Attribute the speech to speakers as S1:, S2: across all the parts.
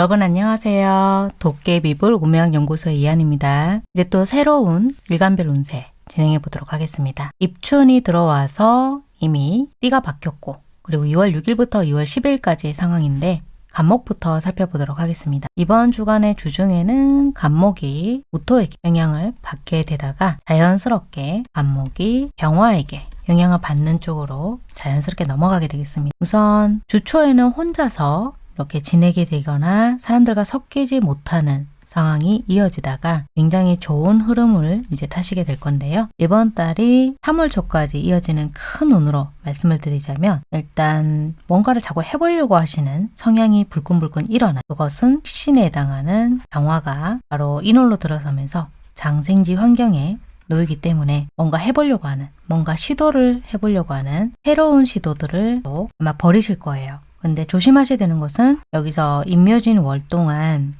S1: 네, 여러분 안녕하세요. 도깨비불 운명연구소의 이한입니다. 이제 또 새로운 일간별 운세 진행해 보도록 하겠습니다. 입춘이 들어와서 이미 띠가 바뀌었고 그리고 2월 6일부터 2월 10일까지의 상황인데 간목부터 살펴보도록 하겠습니다. 이번 주간의 주중에는 간목이 무토에게 영향을 받게 되다가 자연스럽게 간목이 병화에게 영향을 받는 쪽으로 자연스럽게 넘어가게 되겠습니다. 우선 주초에는 혼자서 이렇게 지내게 되거나 사람들과 섞이지 못하는 상황이 이어지다가 굉장히 좋은 흐름을 이제 타시게 될 건데요. 이번 달이 3월 초까지 이어지는 큰 운으로 말씀을 드리자면 일단 뭔가를 자꾸 해보려고 하시는 성향이 불끈불끈 일어나 그것은 신에 해당하는 병화가 바로 인월로 들어서면서 장생지 환경에 놓이기 때문에 뭔가 해보려고 하는 뭔가 시도를 해보려고 하는 새로운 시도들을 아마 버리실 거예요. 근데 조심하셔야 되는 것은 여기서 임묘진 월 동안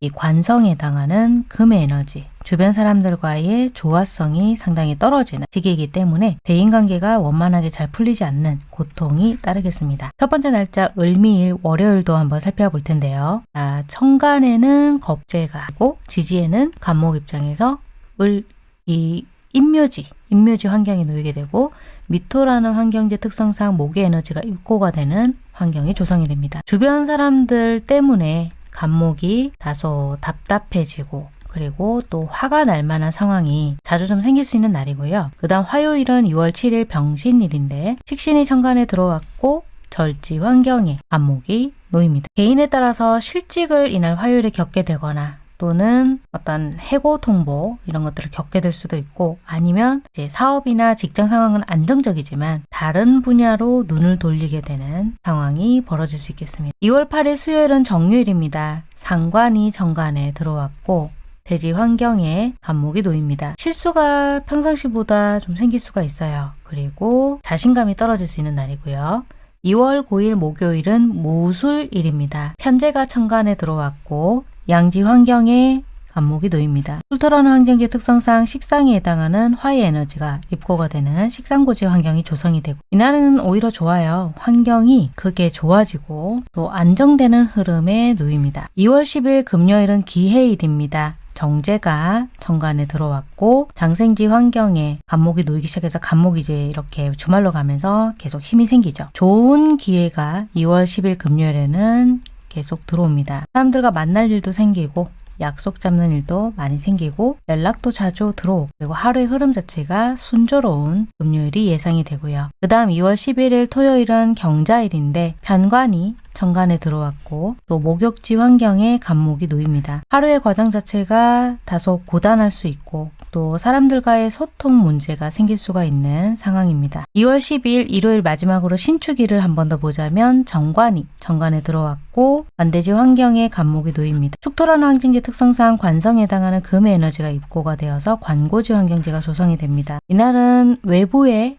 S1: 이 관성에 해당하는 금의 에너지, 주변 사람들과의 조화성이 상당히 떨어지는 시기이기 때문에 대인관계가 원만하게 잘 풀리지 않는 고통이 따르겠습니다. 첫 번째 날짜 을미일 월요일도 한번 살펴볼 텐데요. 자, 천간에는 겁재가 있고 지지에는 간목 입장에서 을, 이 인묘지, 인묘지 환경에 놓이게 되고 미토라는 환경지 특성상 목의 에너지가 입고가 되는 환경이 조성이 됩니다. 주변 사람들 때문에 간목이 다소 답답해지고 그리고 또 화가 날 만한 상황이 자주 좀 생길 수 있는 날이고요. 그 다음 화요일은 2월 7일 병신일인데 식신이 천간에 들어왔고 절지 환경에 간목이 놓입니다. 개인에 따라서 실직을 이날 화요일에 겪게 되거나 또는 어떤 해고 통보 이런 것들을 겪게 될 수도 있고 아니면 이제 사업이나 직장 상황은 안정적이지만 다른 분야로 눈을 돌리게 되는 상황이 벌어질 수 있겠습니다. 2월 8일 수요일은 정유일입니다. 상관이 정관에 들어왔고 대지 환경에 감목이 놓입니다. 실수가 평상시보다 좀 생길 수가 있어요. 그리고 자신감이 떨어질 수 있는 날이고요. 2월 9일 목요일은 무술일입니다. 편제가 천간에 들어왔고 양지 환경에 간목이 놓입니다. 술토라는 환경의 특성상 식상에 해당하는 화의 에너지가 입고가 되는 식상고지 환경이 조성이 되고 이날은 오히려 좋아요. 환경이 크게 좋아지고 또 안정되는 흐름에 놓입니다. 2월 10일 금요일은 기해일입니다. 정제가 정관에 들어왔고 장생지 환경에 간목이 놓이기 시작해서 간목이 이제 이렇게 주말로 가면서 계속 힘이 생기죠. 좋은 기회가 2월 10일 금요일에는 계속 들어옵니다. 사람들과 만날 일도 생기고 약속 잡는 일도 많이 생기고 연락도 자주 들어오고 그리고 하루의 흐름 자체가 순조로운 금요일이 예상이 되고요. 그 다음 2월 11일 토요일은 경자일인데 편관이 정관에 들어왔고 또 목욕지 환경에 간목이 놓입니다. 하루의 과정 자체가 다소 고단할 수 있고 또 사람들과의 소통 문제가 생길 수가 있는 상황입니다. 2월 12일 일요일 마지막으로 신축일을 한 번 더 보자면 정관이 정관에 들어왔고 반대지 환경에 간목이 놓입니다. 축토라는 환경지 특성상 관성에 해당하는 금의 에너지가 입고가 되어서 관고지 환경지가 조성이 됩니다. 이날은 외부에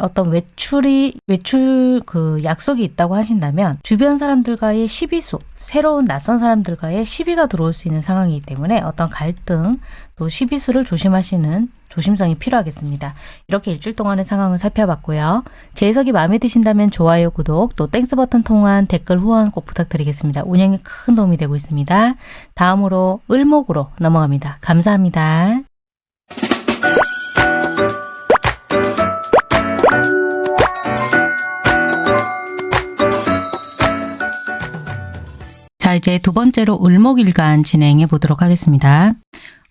S1: 어떤 외출이 외출 그 약속이 있다고 하신다면 주변 사람들과의 시비수 새로운 낯선 사람들과의 시비가 들어올 수 있는 상황이기 때문에 어떤 갈등 또 시비수를 조심하시는 조심성이 필요하겠습니다. 이렇게 일주일 동안의 상황을 살펴봤고요. 제 해석이 마음에 드신다면 좋아요, 구독, 또 Thanks 버튼 통한 댓글 후원 꼭 부탁드리겠습니다. 운영에 큰 도움이 되고 있습니다. 다음으로 을목으로 넘어갑니다. 감사합니다. 자 이제 두 번째로 을목일간 진행해 보도록 하겠습니다.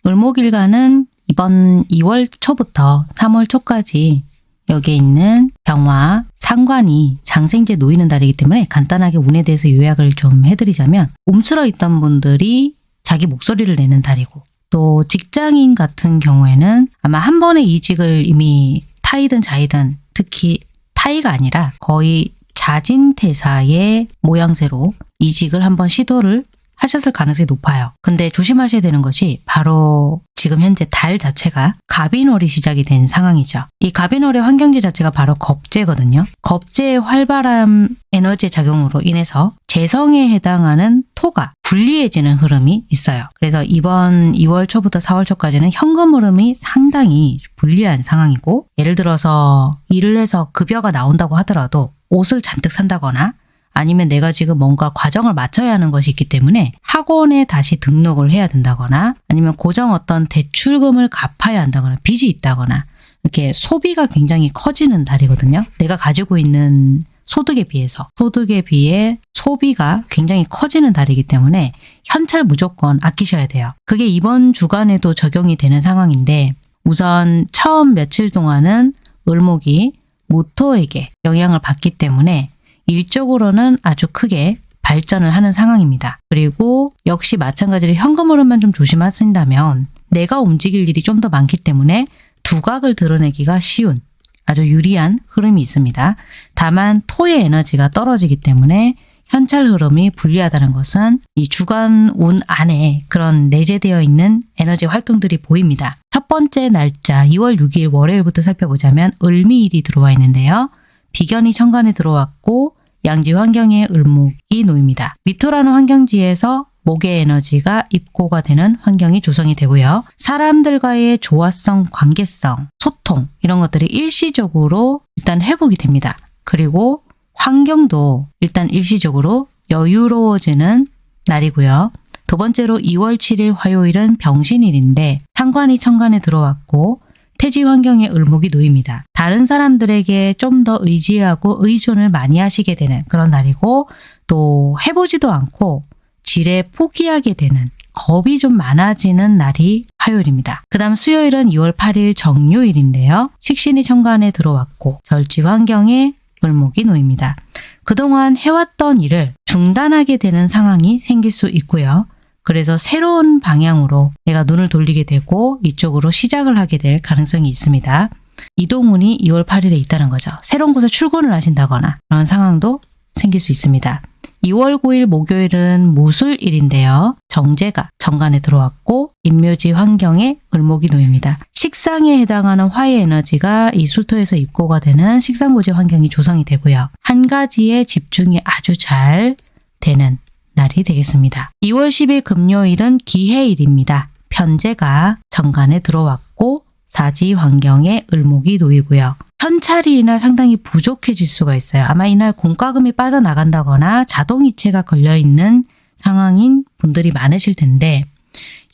S1: 을목일간은 이번 2월 초부터 3월 초까지 여기에 있는 병화, 상관이 장생제 놓이는 달이기 때문에 간단하게 운에 대해서 요약을 좀 해드리자면 움츠러 있던 분들이 자기 목소리를 내는 달이고 또 직장인 같은 경우에는 아마 한 번의 이직을 이미 타이든 자이든 특히 타이가 아니라 거의 자진퇴사의 모양새로 이직을 한번 시도를 하셨을 가능성이 높아요. 근데 조심하셔야 되는 것이 바로 지금 현재 달 자체가 갑인월이 시작이 된 상황이죠. 이 갑인월의 환경지 자체가 바로 겁재거든요. 겁재의 활발한 에너지 작용으로 인해서 재성에 해당하는 토가 불리해지는 흐름이 있어요. 그래서 이번 2월 초부터 4월 초까지는 현금 흐름이 상당히 불리한 상황이고 예를 들어서 일을 해서 급여가 나온다고 하더라도 옷을 잔뜩 산다거나 아니면 내가 지금 뭔가 과정을 마쳐야 하는 것이 있기 때문에 학원에 다시 등록을 해야 된다거나 아니면 고정 어떤 대출금을 갚아야 한다거나 빚이 있다거나 이렇게 소비가 굉장히 커지는 달이거든요. 내가 가지고 있는 소득에 비해서 소득에 비해 소비가 굉장히 커지는 달이기 때문에 현찰 무조건 아끼셔야 돼요. 그게 이번 주간에도 적용이 되는 상황인데 우선 처음 며칠 동안은 을목이 모토에게 영향을 받기 때문에 일적으로는 아주 크게 발전을 하는 상황입니다. 그리고 역시 마찬가지로 현금 흐름만 좀 조심하신다면 내가 움직일 일이 좀 더 많기 때문에 두각을 드러내기가 쉬운 아주 유리한 흐름이 있습니다. 다만 토의 에너지가 떨어지기 때문에 현찰 흐름이 불리하다는 것은 이 주간 운 안에 그런 내재되어 있는 에너지 활동들이 보입니다. 첫 번째 날짜 2월 6일 월요일부터 살펴보자면 을미일이 들어와 있는데요. 비견이 천간에 들어왔고 양지 환경에 을목이 놓입니다. 미토라는 환경지에서 목의 에너지가 입고가 되는 환경이 조성이 되고요. 사람들과의 조화성, 관계성, 소통 이런 것들이 일시적으로 일단 회복이 됩니다. 그리고 환경도 일단 일시적으로 여유로워지는 날이고요. 두 번째로 2월 7일 화요일은 병신일인데 상관이 천간에 들어왔고 태지 환경에 을목이 놓입니다. 다른 사람들에게 좀 더 의지하고 의존을 많이 하시게 되는 그런 날이고 또 해보지도 않고 지레 포기하게 되는 겁이 좀 많아지는 날이 화요일입니다. 그 다음 수요일은 2월 8일 정요일인데요. 식신이 천간에 들어왔고 절지 환경에 을목이 놓입니다. 그동안 해왔던 일을 중단하게 되는 상황이 생길 수 있고요. 그래서 새로운 방향으로 내가 눈을 돌리게 되고 이쪽으로 시작을 하게 될 가능성이 있습니다. 이동운이 2월 8일에 있다는 거죠. 새로운 곳에 출근을 하신다거나 그런 상황도 생길 수 있습니다. 2월 9일 목요일은 무술일인데요. 정제가 정관에 들어왔고 인묘지 환경에 을목이 놓입니다. 식상에 해당하는 화의 에너지가 이 술토에서 입고가 되는 식상고지 환경이 조성이 되고요. 한 가지에 집중이 아주 잘 되는 날이 되겠습니다. 2월 10일 금요일은 기해일입니다. 편제가 정관에 들어왔고 사지 환경에 을목이 놓이고요. 현찰이 이날 상당히 부족해질 수가 있어요. 아마 이날 공과금이 빠져나간다거나 자동이체가 걸려있는 상황인 분들이 많으실 텐데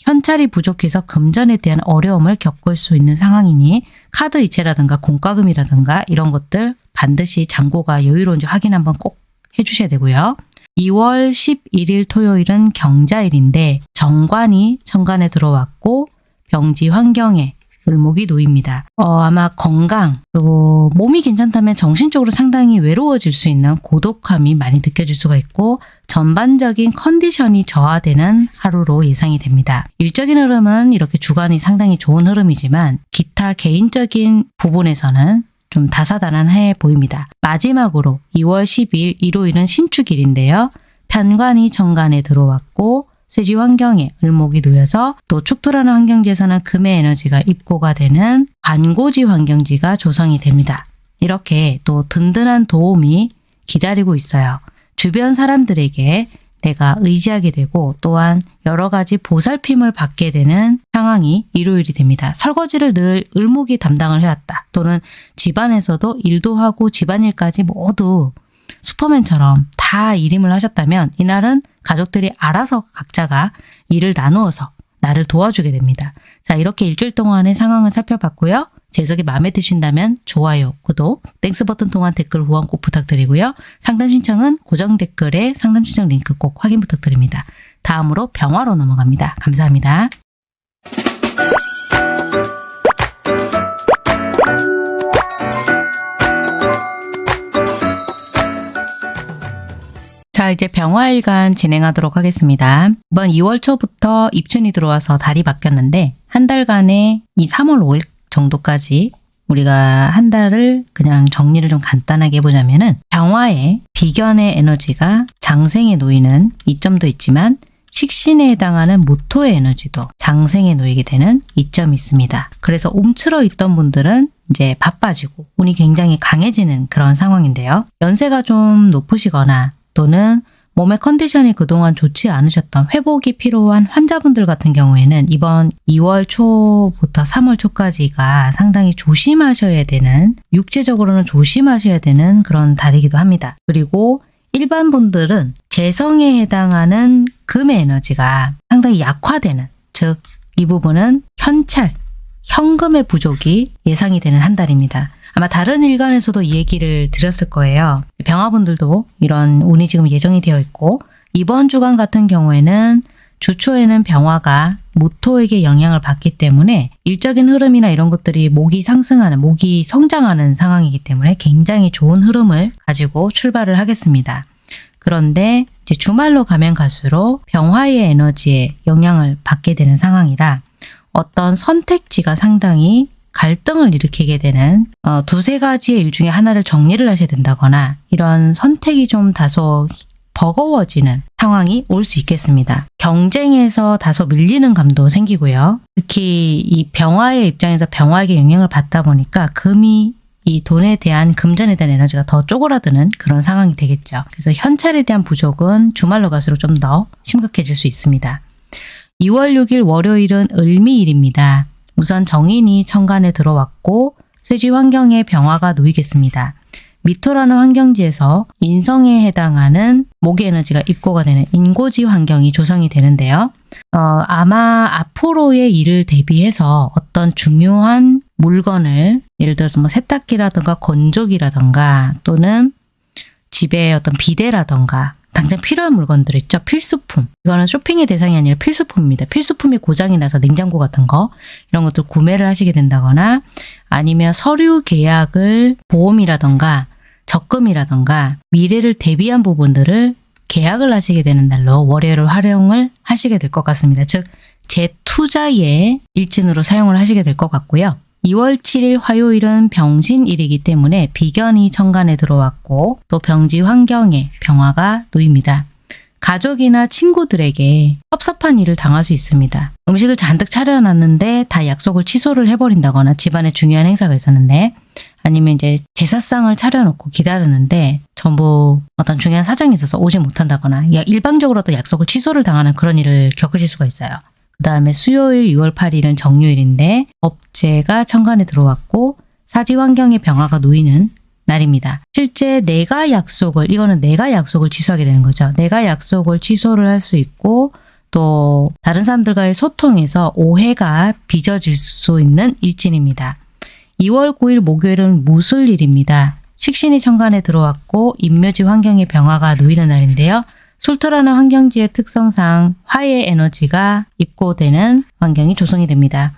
S1: 현찰이 부족해서 금전에 대한 어려움을 겪을 수 있는 상황이니 카드 이체라든가 공과금이라든가 이런 것들 반드시 잔고가 여유로운지 확인 한번 꼭 해주셔야 되고요. 2월 11일 토요일은 경자일인데 정관이 천간에 들어왔고 병지 환경에 을목이 놓입니다. 어, 아마 건강 그리고 몸이 괜찮다면 정신적으로 상당히 외로워질 수 있는 고독함이 많이 느껴질 수가 있고 전반적인 컨디션이 저하되는 하루로 예상이 됩니다. 일적인 흐름은 이렇게 주간이 상당히 좋은 흐름이지만 기타 개인적인 부분에서는 좀 다사다난해 보입니다. 마지막으로 2월 10일 일요일은 신축일인데요. 편관이 정관에 들어왔고 쇠지 환경에 을목이 놓여서 또 축토라는 환경지에서는 금의 에너지가 입고가 되는 관고지 환경지가 조성이 됩니다. 이렇게 또 든든한 도움이 기다리고 있어요. 주변 사람들에게 내가 의지하게 되고 또한 여러 가지 보살핌을 받게 되는 상황이 일요일이 됩니다. 설거지를 늘 을목이 담당을 해왔다. 또는 집안에서도 일도 하고 집안일까지 모두 슈퍼맨처럼 다 일임을 하셨다면 이날은 가족들이 알아서 각자가 일을 나누어서 나를 도와주게 됩니다. 자 이렇게 일주일 동안의 상황을 살펴봤고요. 제 해석이 마음에 드신다면 좋아요, 구독, Thanks 버튼 통한 댓글 후원 꼭 부탁드리고요. 상담 신청은 고정 댓글에 상담 신청 링크 꼭 확인 부탁드립니다. 다음으로 병화로 넘어갑니다. 감사합니다. 자 이제 병화일간 진행하도록 하겠습니다. 이번 2월 초부터 입춘이 들어와서 달이 바뀌었는데 한 달간의 이 3월 5일 정도까지 우리가 한 달을 그냥 정리를 좀 간단하게 해보자면은 병화의 비견의 에너지가 장생에 놓이는 이점도 있지만 식신에 해당하는 무토의 에너지도 장생에 놓이게 되는 이점이 있습니다. 그래서 움츠러 있던 분들은 이제 바빠지고 운이 굉장히 강해지는 그런 상황인데요. 연세가 좀 높으시거나 또는 몸의 컨디션이 그동안 좋지 않으셨던 회복이 필요한 환자분들 같은 경우에는 이번 2월 초부터 3월 초까지가 상당히 조심하셔야 되는 육체적으로는 조심하셔야 되는 그런 달이기도 합니다. 그리고 일반 분들은 재성에 해당하는 금의 에너지가 상당히 약화되는 즉 이 부분은 현찰, 현금의 부족이 예상이 되는 한 달입니다. 아마 다른 일간에서도 이 얘기를 드렸을 거예요. 병화분들도 이런 운이 지금 예정이 되어 있고 이번 주간 같은 경우에는 주초에는 병화가 무토에게 영향을 받기 때문에 일적인 흐름이나 이런 것들이 목이 상승하는, 목이 성장하는 상황이기 때문에 굉장히 좋은 흐름을 가지고 출발을 하겠습니다. 그런데 이제 주말로 가면 갈수록 병화의 에너지에 영향을 받게 되는 상황이라 어떤 선택지가 상당히 갈등을 일으키게 되는 어, 두세 가지의 일 중에 하나를 정리를 하셔야 된다거나 이런 선택이 좀 다소 버거워지는 상황이 올 수 있겠습니다. 경쟁에서 다소 밀리는 감도 생기고요. 특히 이 병화의 입장에서 병화에게 영향을 받다 보니까 금이 이 돈에 대한 금전에 대한 에너지가 더 쪼그라드는 그런 상황이 되겠죠. 그래서 현찰에 대한 부족은 주말로 갈수록 좀 더 심각해질 수 있습니다. 2월 6일 월요일은 을미일입니다. 우선 정인이 천간에 들어왔고 쇠지 환경에 병화가 놓이겠습니다. 미토라는 환경지에서 인성에 해당하는 목의 에너지가 입고가 되는 인고지 환경이 조성이 되는데요. 어, 아마 앞으로의 일을 대비해서 어떤 중요한 물건을 예를 들어서 뭐 세탁기라든가 건조기라든가 또는 집에 어떤 비데라든가 당장 필요한 물건들 있죠. 필수품. 이거는 쇼핑의 대상이 아니라 필수품입니다. 필수품이 고장이 나서 냉장고 같은 거 이런 것들 구매를 하시게 된다거나 아니면 서류 계약을 보험이라던가 적금이라던가 미래를 대비한 부분들을 계약을 하시게 되는 날로 월요일을 활용을 하시게 될 것 같습니다. 즉 재투자의 일진으로 사용을 하시게 될 것 같고요. 2월 7일 화요일은 병신일이기 때문에 비견이 천간에 들어왔고 또 병지 환경에 병화가 놓입니다. 가족이나 친구들에게 섭섭한 일을 당할 수 있습니다. 음식을 잔뜩 차려놨는데 다 약속을 취소를 해버린다거나 집안에 중요한 행사가 있었는데 아니면 이제 제사상을 차려놓고 기다리는데 전부 어떤 중요한 사정이 있어서 오지 못한다거나 일방적으로도 약속을 취소를 당하는 그런 일을 겪으실 수가 있어요. 그 다음에 수요일 6월 8일은 정유일인데 업체가 천간에 들어왔고 사지 환경의 병화가 놓이는 날입니다. 실제 내가 약속을 이거는 내가 약속을 취소하게 되는 거죠. 내가 약속을 취소를 할 수 있고 또 다른 사람들과의 소통에서 오해가 빚어질 수 있는 일진입니다. 2월 9일 목요일은 무술일입니다. 식신이 천간에 들어왔고 인묘지 환경의 병화가 놓이는 날인데요. 술토라는 환경지의 특성상 화의 에너지가 입고되는 환경이 조성이 됩니다.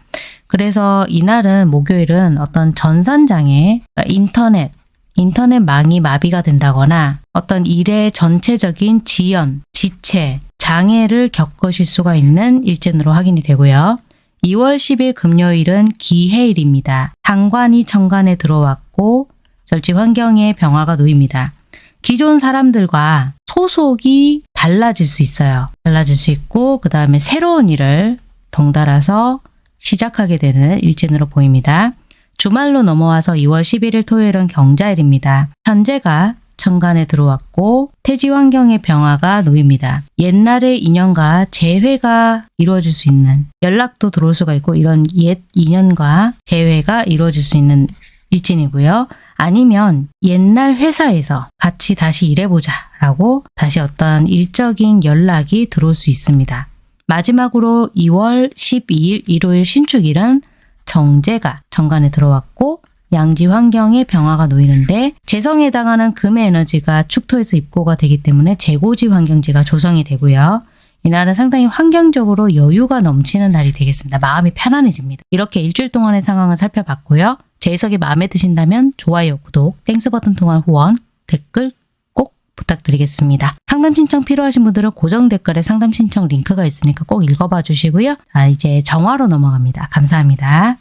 S1: 그래서 이날은 목요일은 어떤 전산장애, 그러니까 인터넷, 인터넷망이 마비가 된다거나 어떤 일의 전체적인 지연, 지체, 장애를 겪으실 수가 있는 일진으로 확인이 되고요. 2월 10일 금요일은 기해일입니다. 상관이 천간에 들어왔고 절지 환경에 병화가 놓입니다. 기존 사람들과 소속이 달라질 수 있어요. 달라질 수 있고 그 다음에 새로운 일을 덩달아서 시작하게 되는 일진으로 보입니다. 주말로 넘어와서 2월 11일 토요일은 경자일입니다. 현재가 천간에 들어왔고 태지 환경의 병화가 놓입니다. 옛날의 인연과 재회가 이루어질 수 있는 연락도 들어올 수가 있고 이런 옛 인연과 재회가 이루어질 수 있는 일진이고요. 아니면 옛날 회사에서 같이 다시 일해보자 라고 다시 어떤 일적인 연락이 들어올 수 있습니다. 마지막으로 2월 12일 일요일 신축일은 정재가 정관에 들어왔고 양지 환경에 병화가 놓이는데 재성에 해당하는 금의 에너지가 축토에서 입고가 되기 때문에 재고지 환경지가 조성이 되고요. 이날은 상당히 환경적으로 여유가 넘치는 날이 되겠습니다. 마음이 편안해집니다. 이렇게 일주일 동안의 상황을 살펴봤고요. 제 해석이 마음에 드신다면 좋아요, 구독, Thanks 버튼 통한 후원, 댓글 꼭 부탁드리겠습니다. 상담 신청 필요하신 분들은 고정 댓글에 상담 신청 링크가 있으니까 꼭 읽어봐 주시고요. 자, 이제 정화로 넘어갑니다. 감사합니다.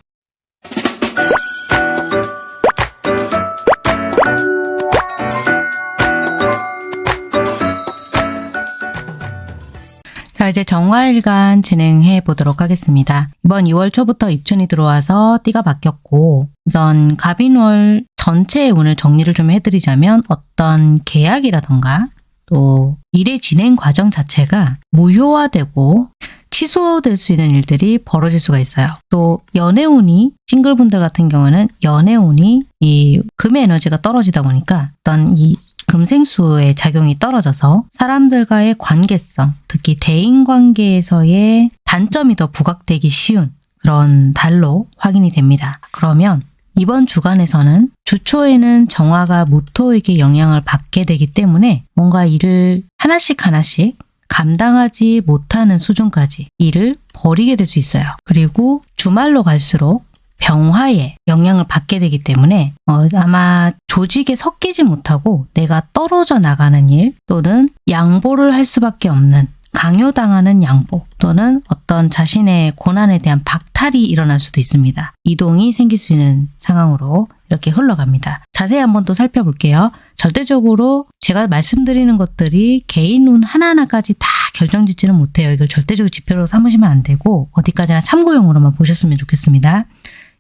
S1: 이제 정화일간 진행해 보도록 하겠습니다. 이번 2월 초부터 입춘이 들어와서 띠가 바뀌었고 우선 갑인월 전체의 운을 정리를 좀 해드리자면 어떤 계약이라던가 또 일의 진행 과정 자체가 무효화되고 취소될 수 있는 일들이 벌어질 수가 있어요. 또 연애운이 싱글분들 같은 경우는 연애운이 이 금의 에너지가 떨어지다 보니까 어떤 이 금생수의 작용이 떨어져서 사람들과의 관계성, 특히 대인관계에서의 단점이 더 부각되기 쉬운 그런 달로 확인이 됩니다. 그러면 이번 주간에서는 주초에는 정화가 무토에게 영향을 받게 되기 때문에 뭔가 일을 하나씩 하나씩 감당하지 못하는 수준까지 일을 버리게 될 수 있어요. 그리고 주말로 갈수록 병화에 영향을 받게 되기 때문에 어, 아마 조직에 섞이지 못하고 내가 떨어져 나가는 일 또는 양보를 할 수밖에 없는 강요당하는 양보 또는 어떤 자신의 고난에 대한 박탈이 일어날 수도 있습니다. 이동이 생길 수 있는 상황으로 이렇게 흘러갑니다. 자세히 한번 또 살펴볼게요. 절대적으로 제가 말씀드리는 것들이 개인 운 하나하나까지 다 결정짓지는 못해요. 이걸 절대적으로 지표로 삼으시면 안 되고 어디까지나 참고용으로만 보셨으면 좋겠습니다.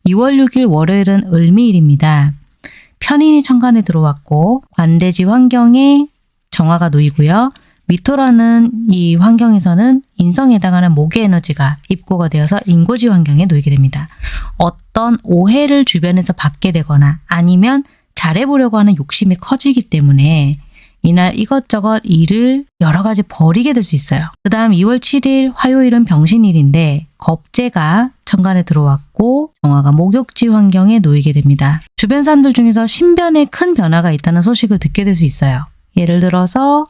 S1: 2월 6일 월요일은 을미일입니다. 편인이 천간에 들어왔고 관대지 환경에 정화가 놓이고요. 미토라는 이 환경에서는 인성에 해당하는 목의 에너지가 입고가 되어서 인고지 환경에 놓이게 됩니다. 어떤 오해를 주변에서 받게 되거나 아니면 잘해보려고 하는 욕심이 커지기 때문에 이날 이것저것 일을 여러 가지 버리게 될 수 있어요. 그 다음 2월 7일 화요일은 병신일인데 겁재가 천간에 들어왔고 정화가 목욕지 환경에 놓이게 됩니다. 주변 사람들 중에서 신변에 큰 변화가 있다는 소식을 듣게 될 수 있어요. 예를 들어서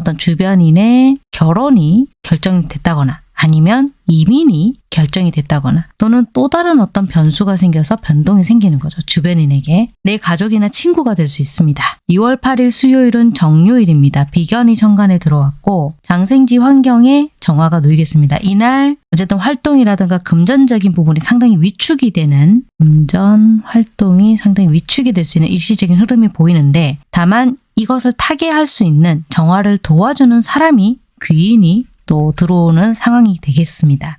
S1: 어떤 주변인의 결혼이 결정이 됐다거나 아니면 이민이 결정이 됐다거나 또는 또 다른 어떤 변수가 생겨서 변동이 생기는 거죠. 주변인에게. 내 가족이나 친구가 될 수 있습니다. 2월 8일 수요일은 정요일입니다. 비견이 천간에 들어왔고 장생지 환경에 정화가 놓이겠습니다. 이날 어쨌든 활동이라든가 금전적인 부분이 상당히 위축이 되는 금전 활동이 상당히 위축이 될 수 있는 일시적인 흐름이 보이는데 다만 이것을 타개할 수 있는 정화를 도와주는 사람이 귀인이 또 들어오는 상황이 되겠습니다.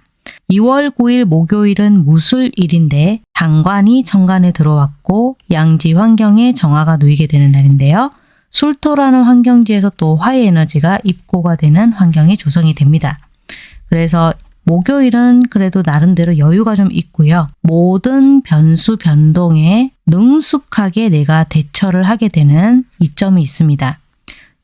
S1: 2월 9일 목요일은 무술일인데 장관이 정관에 들어왔고 양지 환경에 정화가 놓이게 되는 날인데요. 술토라는 환경지에서 또 화의 에너지가 입고가 되는 환경이 조성이 됩니다. 그래서 목요일은 그래도 나름대로 여유가 좀 있고요. 모든 변수 변동에 능숙하게 내가 대처를 하게 되는 이점이 있습니다.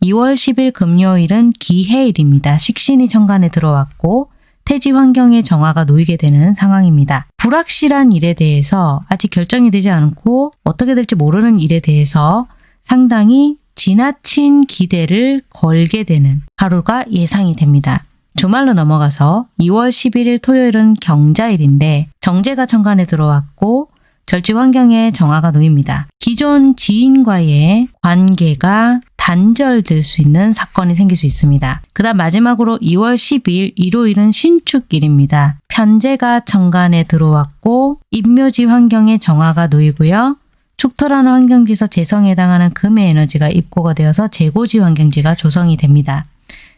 S1: 2월 10일 금요일은 기해일입니다. 식신이 천간에 들어왔고 태지 환경에 정화가 놓이게 되는 상황입니다. 불확실한 일에 대해서 아직 결정이 되지 않고 어떻게 될지 모르는 일에 대해서 상당히 지나친 기대를 걸게 되는 하루가 예상이 됩니다. 주말로 넘어가서 2월 11일 토요일은 경자일인데 정제가 천간에 들어왔고 절지 환경에 정화가 놓입니다. 기존 지인과의 관계가 단절될 수 있는 사건이 생길 수 있습니다. 그 다음 마지막으로 2월 10일 일요일은 신축일입니다. 편제가 정관에 들어왔고 임묘지 환경에 정화가 놓이고요. 축토라는 환경지에서 재성에 해당하는 금의 에너지가 입고가 되어서 재고지 환경지가 조성이 됩니다.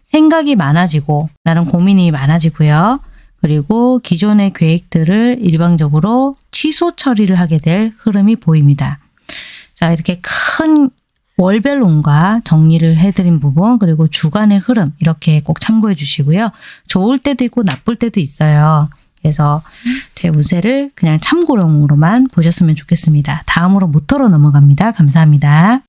S1: 생각이 많아지고 나는 고민이 많아지고요. 그리고 기존의 계획들을 일방적으로 취소 처리를 하게 될 흐름이 보입니다. 자 이렇게 큰 월별 론과 정리를 해드린 부분 그리고 주간의 흐름 이렇게 꼭 참고해 주시고요. 좋을 때도 있고 나쁠 때도 있어요. 그래서 제 운세를 그냥 참고용으로만 보셨으면 좋겠습니다. 다음으로 무토로 넘어갑니다. 감사합니다.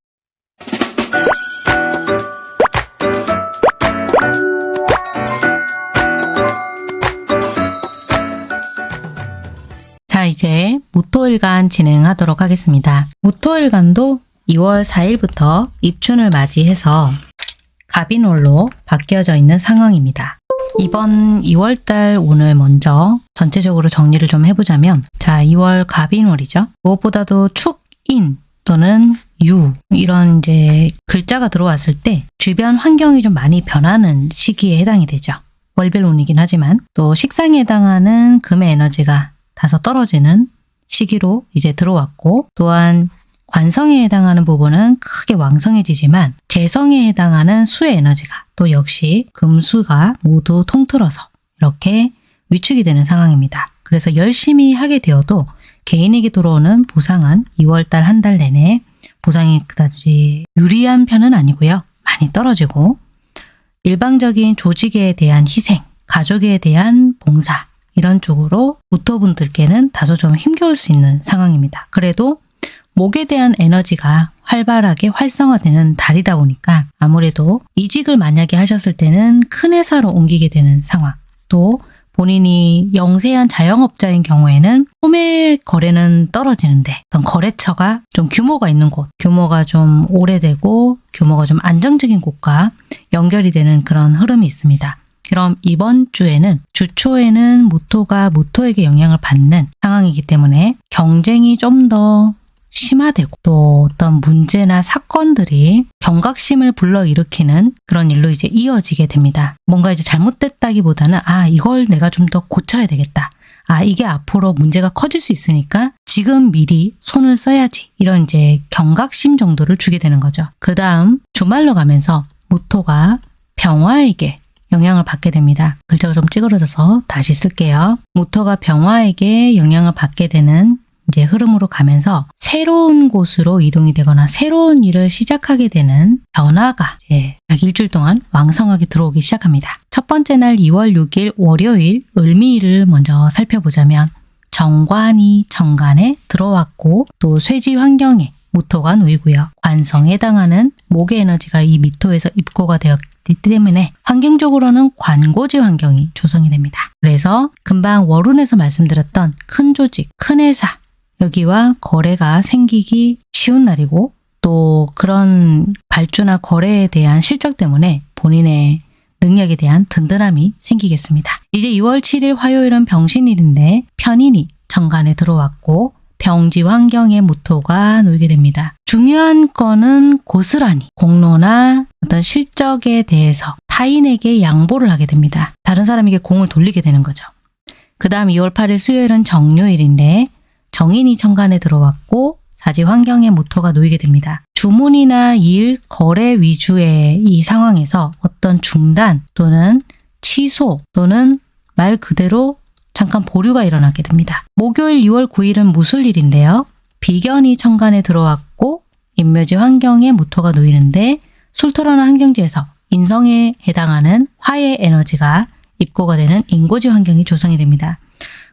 S1: 이제 무토일간 진행하도록 하겠습니다. 무토일간도 2월 4일부터 입춘을 맞이해서 갑인월로 바뀌어져 있는 상황입니다. 이번 2월달 오늘 먼저 전체적으로 정리를 좀 해보자면 자 2월 갑인월이죠. 무엇보다도 축인 또는 유 이런 이제 글자가 들어왔을 때 주변 환경이 좀 많이 변하는 시기에 해당이 되죠. 월별운이긴 하지만 또 식상에 해당하는 금의 에너지가 다소 떨어지는 시기로 이제 들어왔고 또한 관성에 해당하는 부분은 크게 왕성해지지만 재성에 해당하는 수의 에너지가 또 역시 금수가 모두 통틀어서 이렇게 위축이 되는 상황입니다. 그래서 열심히 하게 되어도 개인에게 들어오는 보상은 2월달 한 달 내내 보상이 그다지 유리한 편은 아니고요. 많이 떨어지고 일방적인 조직에 대한 희생, 가족에 대한 봉사 이런 쪽으로 무토분들께는 다소 좀 힘겨울 수 있는 상황입니다. 그래도 목에 대한 에너지가 활발하게 활성화되는 달이다 보니까 아무래도 이직을 만약에 하셨을 때는 큰 회사로 옮기게 되는 상황 또 본인이 영세한 자영업자인 경우에는 소매 거래는 떨어지는데 어떤 거래처가 좀 규모가 있는 곳, 규모가 좀 오래되고 규모가 좀 안정적인 곳과 연결이 되는 그런 흐름이 있습니다. 그럼 이번 주에는 주초에는 무토가 무토에게 영향을 받는 상황이기 때문에 경쟁이 좀 더 심화되고 또 어떤 문제나 사건들이 경각심을 불러일으키는 그런 일로 이제 이어지게 됩니다. 뭔가 이제 잘못됐다기보다는 아 이걸 내가 좀 더 고쳐야 되겠다. 아 이게 앞으로 문제가 커질 수 있으니까 지금 미리 손을 써야지 이런 이제 경각심 정도를 주게 되는 거죠. 그 다음 주말로 가면서 무토가 병화에게 영향을 받게 됩니다. 글자가 좀 찌그러져서 다시 쓸게요. 무토가 병화에게 영향을 받게 되는 이제 흐름으로 가면서 새로운 곳으로 이동이 되거나 새로운 일을 시작하게 되는 변화가 이제 약 일주일 동안 왕성하게 들어오기 시작합니다. 첫 번째 날 2월 6일 월요일 을미일을 먼저 살펴보자면 정관이 정관에 들어왔고 또 쇠지 환경에 무토가 놓이고요. 관성에 해당하는 목의 에너지가 이 미토에서 입고가 되었기 때문에 환경적으로는 관고지 환경이 조성이 됩니다. 그래서 금방 월운에서 말씀드렸던 큰 조직, 큰 회사 여기와 거래가 생기기 쉬운 날이고 또 그런 발주나 거래에 대한 실적 때문에 본인의 능력에 대한 든든함이 생기겠습니다. 이제 2월 7일 화요일은 병신일인데 편인이 정관에 들어왔고 병지 환경의 무토가 놓이게 됩니다. 중요한 거는 고스란히 공로나 어떤 실적에 대해서 타인에게 양보를 하게 됩니다. 다른 사람에게 공을 돌리게 되는 거죠. 그 다음 2월 8일 수요일은 정요일인데 정인이 천간에 들어왔고 사지 환경의 무토가 놓이게 됩니다. 주문이나 일, 거래 위주의 이 상황에서 어떤 중단 또는 취소 또는 말 그대로 잠깐 보류가 일어나게 됩니다. 목요일 6월 9일은 무술일인데요. 비견이 천간에 들어왔고 인묘지 환경에 무토가 놓이는데 술토라는 환경지에서 인성에 해당하는 화의 에너지가 입고가 되는 인고지 환경이 조성이 됩니다.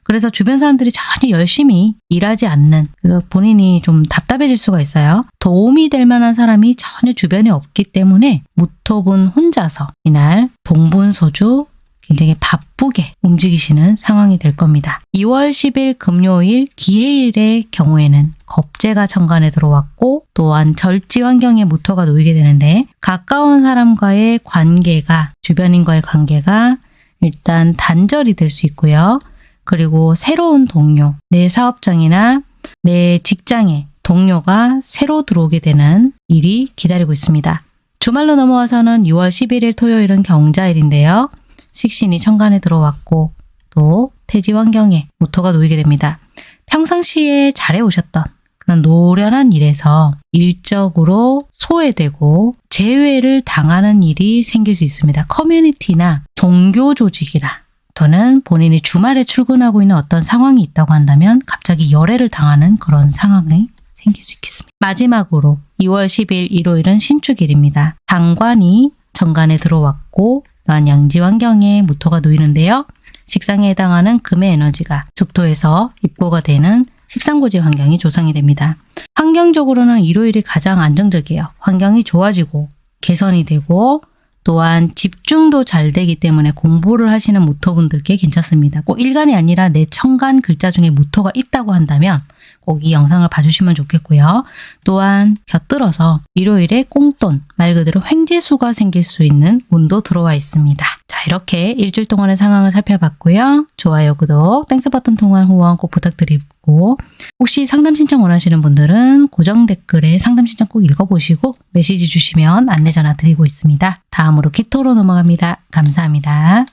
S1: 그래서 주변 사람들이 전혀 열심히 일하지 않는 그래서 본인이 좀 답답해질 수가 있어요. 도움이 될 만한 사람이 전혀 주변에 없기 때문에 무토분 혼자서 이날 동분소주 굉장히 바쁘게 움직이시는 상황이 될 겁니다. 2월 10일 금요일 기해일의 경우에는 겁재가 정관에 들어왔고 또한 절지 환경에 무토가 놓이게 되는데 가까운 사람과의 관계가 주변인과의 관계가 일단 단절이 될 수 있고요. 그리고 새로운 동료, 내 사업장이나 내 직장에 동료가 새로 들어오게 되는 일이 기다리고 있습니다. 주말로 넘어와서는 6월 11일 토요일은 경자일인데요. 식신이 천간에 들어왔고 또 태지 환경에 무토가 놓이게 됩니다. 평상시에 잘해오셨던 그런 노련한 일에서 일적으로 소외되고 제외를 당하는 일이 생길 수 있습니다. 커뮤니티나 종교 조직이라 또는 본인이 주말에 출근하고 있는 어떤 상황이 있다고 한다면 갑자기 열애를 당하는 그런 상황이 생길 수 있겠습니다. 마지막으로 2월 10일 일요일은 신축일입니다. 장관이 정관에 들어왔고 또한 양지 환경에 무토가 놓이는데요. 식상에 해당하는 금의 에너지가 죽토에서 입고가 되는 식상고지 환경이 조성이 됩니다. 환경적으로는 일요일이 가장 안정적이에요. 환경이 좋아지고 개선이 되고 또한 집중도 잘 되기 때문에 공부를 하시는 무토분들께 괜찮습니다. 꼭 일간이 아니라 내 천간 글자 중에 무토가 있다고 한다면 꼭 이 영상을 봐주시면 좋겠고요. 또한 곁들어서 일요일에 꽁돈, 말 그대로 횡재수가 생길 수 있는 운도 들어와 있습니다. 자 이렇게 일주일 동안의 상황을 살펴봤고요. 좋아요, 구독, Thanks 버튼 통한 후원 꼭 부탁드리고 혹시 상담 신청 원하시는 분들은 고정 댓글에 상담 신청 꼭 읽어보시고 메시지 주시면 안내 전화 드리고 있습니다. 다음 으로 기토로 넘어갑니다. 감사합니다.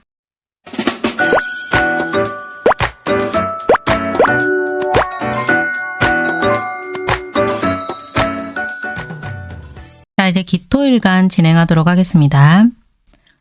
S1: 자 이제 기토일간 진행하도록 하겠습니다.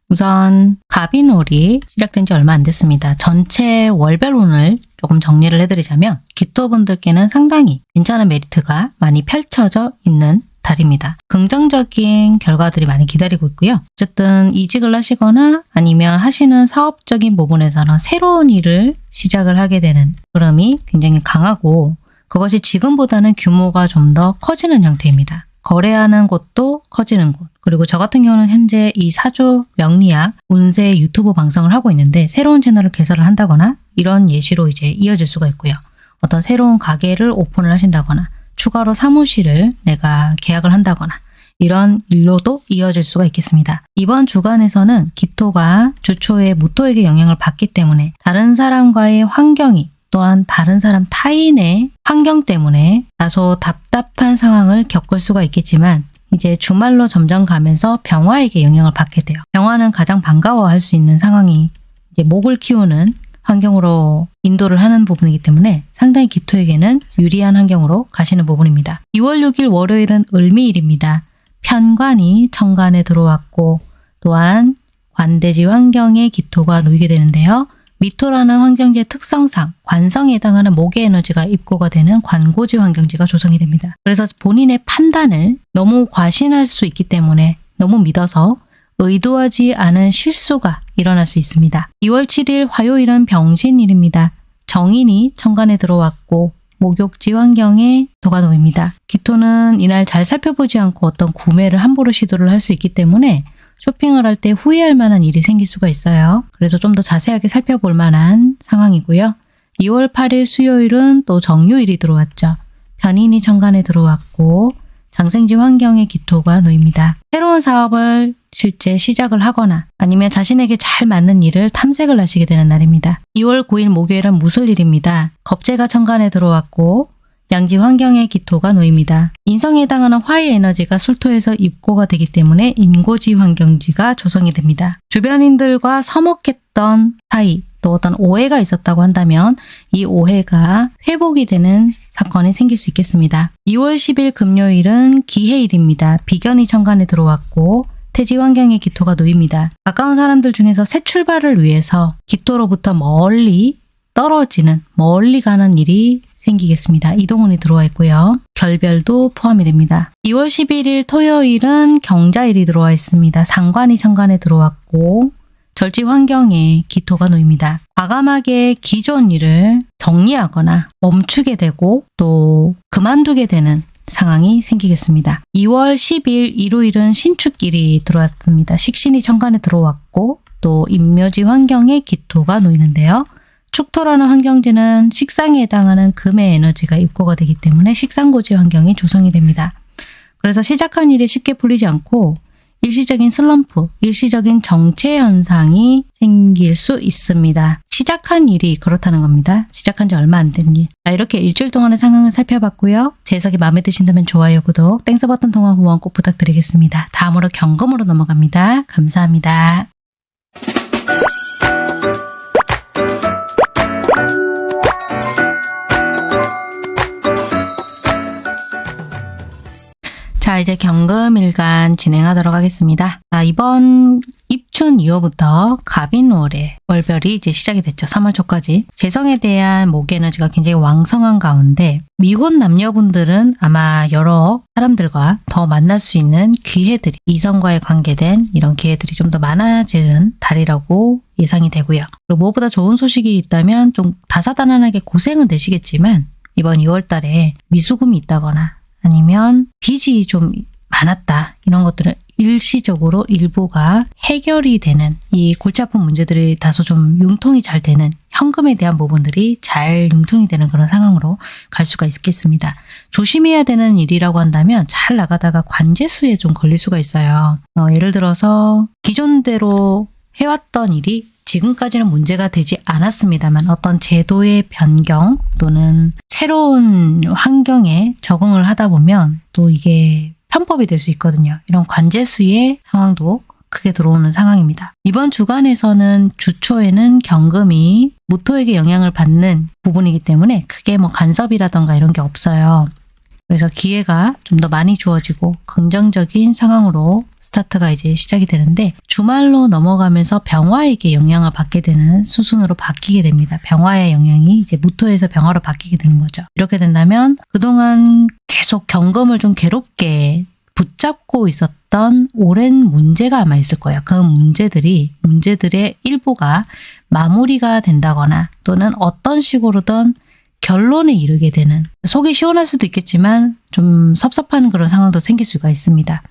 S1: 우선 갑인월이 시작된 지 얼마 안 됐습니다. 전체 월별 운을 조금 정리를 해드리자면 기토분들께는 상당히 괜찮은 메리트가 많이 펼쳐져 있는 달입니다. 긍정적인 결과들이 많이 기다리고 있고요. 어쨌든 이직을 하시거나 아니면 하시는 사업적인 부분에서는 새로운 일을 시작을 하게 되는 흐름이 굉장히 강하고 그것이 지금보다는 규모가 좀 더 커지는 형태입니다. 거래하는 곳도 커지는 곳. 그리고 저 같은 경우는 현재 이 사주 명리학 운세 유튜브 방송을 하고 있는데 새로운 채널을 개설을 한다거나 이런 예시로 이제 이어질 수가 있고요. 어떤 새로운 가게를 오픈을 하신다거나 추가로 사무실을 내가 계약을 한다거나 이런 일로도 이어질 수가 있겠습니다. 이번 주간에서는 기토가 주초에 무토에게 영향을 받기 때문에 다른 사람과의 환경이 또한 다른 사람 타인의 환경 때문에 다소 답답한 상황을 겪을 수가 있겠지만 이제 주말로 점점 가면서 병화에게 영향을 받게 돼요. 병화는 가장 반가워할 수 있는 상황이 목을 키우는 환경으로 인도를 하는 부분이기 때문에 상당히 기토에게는 유리한 환경으로 가시는 부분입니다. 2월 6일 월요일은 을미일입니다. 편관이 천간에 들어왔고 또한 관대지 환경에 기토가 놓이게 되는데요. 미토라는 환경지의 특성상 관성에 해당하는 목의 에너지가 입고가 되는 관고지 환경지가 조성이 됩니다. 그래서 본인의 판단을 너무 과신할 수 있기 때문에 너무 믿어서 의도하지 않은 실수가 일어날 수 있습니다. 2월 7일 화요일은 병신일입니다. 정인이 천간에 들어왔고 목욕지 환경에 도가 놓입니다. 기토는 이날 잘 살펴보지 않고 어떤 구매를 함부로 시도를 할 수 있기 때문에 쇼핑을 할 때 후회할 만한 일이 생길 수가 있어요. 그래서 좀 더 자세하게 살펴볼 만한 상황이고요. 2월 8일 수요일은 또 정유일이 들어왔죠. 변인이 천간에 들어왔고 장생지 환경에 기토가 놓입니다. 새로운 사업을 실제 시작을 하거나 아니면 자신에게 잘 맞는 일을 탐색을 하시게 되는 날입니다. 2월 9일 목요일은 무술일입니다. 겁재가 천간에 들어왔고 양지 환경에 기토가 놓입니다. 인성에 해당하는 화의 에너지가 술토에서 입고가 되기 때문에 인고지 환경지가 조성이 됩니다. 주변인들과 서먹했던 사이 또 어떤 오해가 있었다고 한다면 이 오해가 회복이 되는 사건이 생길 수 있겠습니다. 2월 10일 금요일은 기해일입니다. 비견이 천간에 들어왔고 태지 환경에 기토가 놓입니다. 가까운 사람들 중에서 새 출발을 위해서 기토로부터 멀리 떨어지는 멀리 가는 일이 생기겠습니다. 이동운이 들어와 있고요. 결별도 포함이 됩니다. 2월 11일 토요일은 경자일이 들어와 있습니다. 상관이 천간에 들어왔고 절지 환경에 기토가 놓입니다. 과감하게 기존 일을 정리하거나 멈추게 되고 또 그만두게 되는 상황이 생기겠습니다. 2월 10일 일요일은 신축일이 들어왔습니다. 식신이 천간에 들어왔고 또 인묘지 환경에 기토가 놓이는데요. 축토라는 환경지는 식상에 해당하는 금의 에너지가 입고가 되기 때문에 식상고지 환경이 조성이 됩니다. 그래서 시작한 일이 쉽게 풀리지 않고 일시적인 슬럼프, 일시적인 정체 현상이 생길 수 있습니다. 시작한 일이 그렇다는 겁니다. 시작한 지 얼마 안 된 일. 자, 이렇게 일주일 동안의 상황을 살펴봤고요. 제 해석이 마음에 드신다면 좋아요, 구독, Thanks 버튼 통한 후원 꼭 부탁드리겠습니다. 다음으로 경금으로 넘어갑니다. 감사합니다. 자 이제 경금일간 진행하도록 하겠습니다. 자, 이번 입춘 이후부터 갑인월에 월별이 이제 시작이 됐죠. 3월 초까지. 재성에 대한 목 에너지가 굉장히 왕성한 가운데 미혼 남녀분들은 아마 여러 사람들과 더 만날 수 있는 기회들이 이성과의 관계된 이런 기회들이 좀 더 많아지는 달이라고 예상이 되고요. 그리고 무엇보다 좋은 소식이 있다면 좀 다사다난하게 고생은 되시겠지만 이번 2월 달에 미수금이 있다거나 아니면 빚이 좀 많았다 이런 것들은 일시적으로 일부가 해결이 되는 이 골치 아픈 문제들이 다소 좀 융통이 잘 되는 현금에 대한 부분들이 잘 융통이 되는 그런 상황으로 갈 수가 있겠습니다. 조심해야 되는 일이라고 한다면 잘 나가다가 관제수에 좀 걸릴 수가 있어요. 어, 예를 들어서 기존대로 해왔던 일이 지금까지는 문제가 되지 않았습니다만 어떤 제도의 변경 또는 새로운 환경에 적응을 하다 보면 또 이게 편법이 될 수 있거든요. 이런 관제수의 상황도 크게 들어오는 상황입니다. 이번 주간에서는 주초에는 경금이 무토에게 영향을 받는 부분이기 때문에 크게 뭐 간섭이라던가 이런 게 없어요. 그래서 기회가 좀 더 많이 주어지고 긍정적인 상황으로 스타트가 이제 시작이 되는데 주말로 넘어가면서 병화에게 영향을 받게 되는 수순으로 바뀌게 됩니다. 병화의 영향이 이제 무토에서 병화로 바뀌게 되는 거죠. 이렇게 된다면 그동안 계속 경금을 좀 괴롭게 붙잡고 있었던 오랜 문제가 아마 있을 거예요. 그 문제들이 문제들의 일부가 마무리가 된다거나 또는 어떤 식으로든 결론에 이르게 되는 속이 시원할 수도 있겠지만 좀 섭섭한 그런 상황도 생길 수가 있습니다.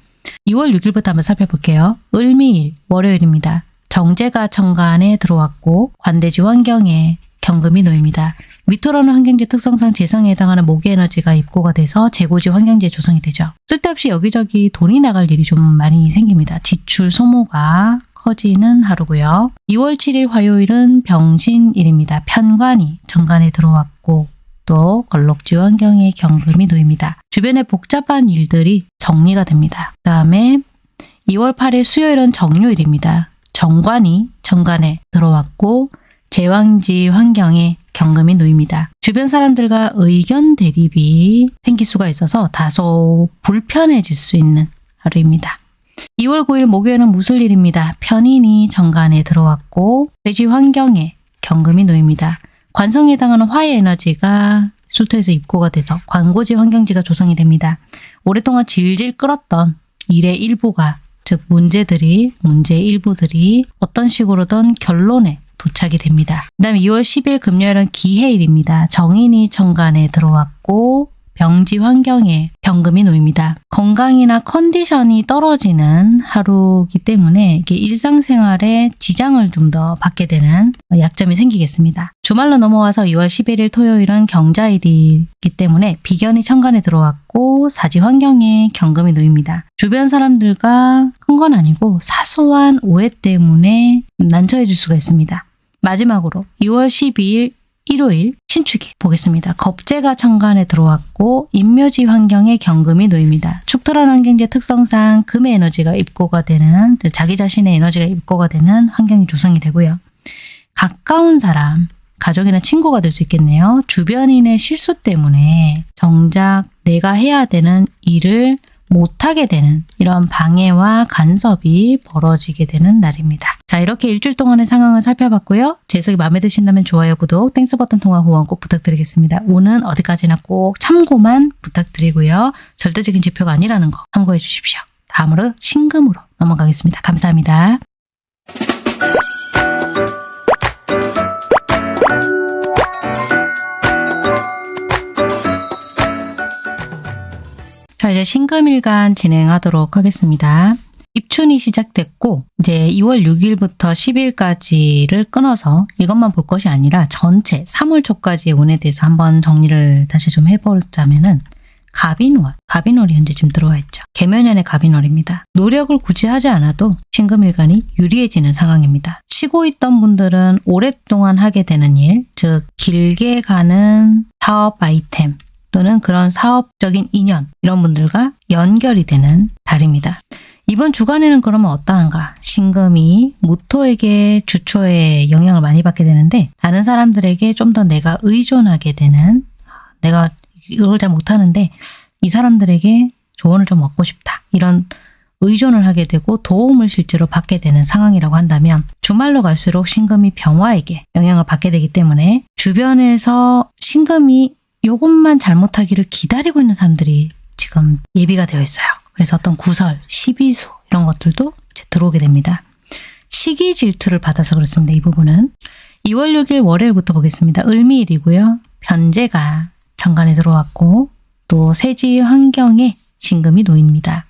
S1: 2월 6일부터 한번 살펴볼게요. 을미일 월요일입니다. 정제가 천간에 들어왔고 관대지 환경에 경금이 놓입니다. 미토라는 환경지 특성상 재성에 해당하는 모기 에너지가 입고가 돼서 재고지 환경지에 조성이 되죠. 쓸데없이 여기저기 돈이 나갈 일이 좀 많이 생깁니다. 지출 소모가 커지는 하루고요. 2월 7일 화요일은 병신일입니다. 편관이 정관에 들어왔고 또 걸록지 환경에 경금이 놓입니다. 주변에 복잡한 일들이 정리가 됩니다. 그 다음에 2월 8일 수요일은 정요일입니다. 정관이 정관에 들어왔고 제왕지 환경에 경금이 놓입니다. 주변 사람들과 의견 대립이 생길 수가 있어서 다소 불편해질 수 있는 하루입니다. 2월 9일 목요일은 무술일입니다. 편인이 정관에 들어왔고 돼지 환경에 경금이 놓입니다. 관성에 해당하는 화의 에너지가 술토에서 입고가 돼서 관고지 환경지가 조성이 됩니다. 오랫동안 질질 끌었던 일의 일부가 즉 문제들이 문제의 일부들이 어떤 식으로든 결론에 도착이 됩니다. 그 다음에 2월 10일 금요일은 기해일입니다. 정인이 천간에 들어왔고 병지 환경에 경금이 놓입니다. 건강이나 컨디션이 떨어지는 하루이기 때문에 이게 일상생활에 지장을 좀 더 받게 되는 약점이 생기겠습니다. 주말로 넘어와서 2월 11일 토요일은 경자일이기 때문에 비견이 천간에 들어왔고 사지 환경에 경금이 놓입니다. 주변 사람들과 큰 건 아니고 사소한 오해 때문에 난처해질 수가 있습니다. 마지막으로 2월 12일 일요일 신축이 보겠습니다. 겁재가 천간에 들어왔고 인묘지 환경에 경금이 놓입니다. 축토란 환경제 특성상 금의 에너지가 입고가 되는 자기 자신의 에너지가 입고가 되는 환경이 조성이 되고요. 가까운 사람, 가족이나 친구가 될 수 있겠네요. 주변인의 실수 때문에 정작 내가 해야 되는 일을 못하게 되는 이런 방해와 간섭이 벌어지게 되는 날입니다. 자 이렇게 일주일 동안의 상황을 살펴봤고요. 제 해석이 마음에 드신다면 좋아요, 구독, Thanks 버튼 통한 후원 꼭 부탁드리겠습니다. 운은 어디까지나 꼭 참고만 부탁드리고요. 절대적인 지표가 아니라는 거 참고해 주십시오. 다음으로 신금으로 넘어가겠습니다. 감사합니다. 자, 이제 신금일간 진행하도록 하겠습니다. 입춘이 시작됐고 이제 2월 6일부터 10일까지를 끊어서 이것만 볼 것이 아니라 전체 3월 초까지의 운에 대해서 한번 정리를 다시 좀 해보자면은 갑인월, 갑인월이 현재 지금 들어와 있죠. 개면연의 갑인월입니다. 노력을 굳이 하지 않아도 신금일간이 유리해지는 상황입니다. 쉬고 있던 분들은 오랫동안 하게 되는 일, 즉 길게 가는 사업 아이템, 또는 그런 사업적인 인연 이런 분들과 연결이 되는 달입니다. 이번 주간에는 그러면 어떠한가? 신금이 무토에게 주초에 영향을 많이 받게 되는데 다른 사람들에게 좀 더 내가 의존하게 되는 내가 이걸 잘 못하는데 이 사람들에게 조언을 좀 얻고 싶다. 이런 의존을 하게 되고 도움을 실제로 받게 되는 상황이라고 한다면 주말로 갈수록 신금이 병화에게 영향을 받게 되기 때문에 주변에서 신금이 이것만 잘못하기를 기다리고 있는 사람들이 지금 예비가 되어 있어요. 그래서 어떤 구설, 시비수 이런 것들도 들어오게 됩니다. 시기 질투를 받아서 그렇습니다. 이 부분은 2월 6일 월요일부터 보겠습니다. 을미일이고요. 변제가 정관에 들어왔고 또 세지 환경에 신금이 놓입니다.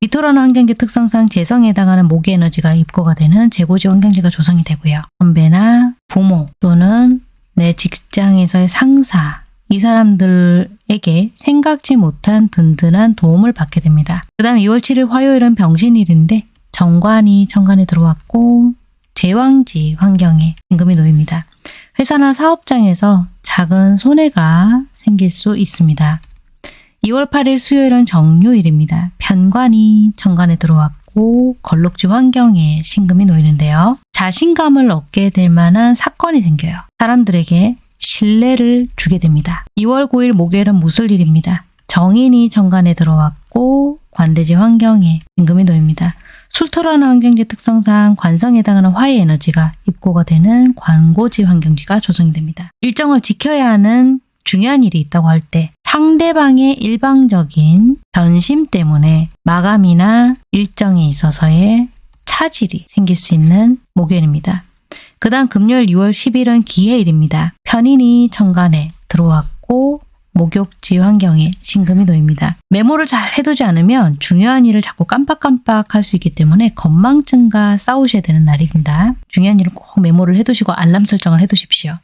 S1: 미토라는 환경지 특성상 재성에 해당하는 모기 에너지가 입고가 되는 재고지 환경지가 조성이 되고요. 선배나 부모 또는 내 직장에서의 상사 이 사람들에게 생각지 못한 든든한 도움을 받게 됩니다. 그 다음 2월 7일 화요일은 병신일인데 정관이 천간에 들어왔고 제왕지 환경에 임금이 놓입니다. 회사나 사업장에서 작은 손해가 생길 수 있습니다. 2월 8일 수요일은 정요일입니다. 편관이 천간에 들어왔고 걸록지 환경에 신금이 놓이는데요. 자신감을 얻게 될 만한 사건이 생겨요. 사람들에게 신뢰를 주게 됩니다. 2월 9일 목요일은 무술일입니다. 정인이 정관에 들어왔고 관대지 환경에 임금이 놓입니다. 술토라는 환경지 특성상 관성에 해당하는 화의 에너지가 입고가 되는 관고지 환경지가 조성이 됩니다. 일정을 지켜야 하는 중요한 일이 있다고 할 때 상대방의 일방적인 변심 때문에 마감이나 일정에 있어서의 차질이 생길 수 있는 목요일입니다. 그 다음 금요일 6월 10일은 기해일입니다. 편인이 천간에 들어왔고 목욕지 환경에 신금이 놓입니다. 메모를 잘 해두지 않으면 중요한 일을 자꾸 깜빡깜빡 할 수 있기 때문에 건망증과 싸우셔야 되는 날입니다. 중요한 일은 꼭 메모를 해두시고 알람 설정을 해두십시오.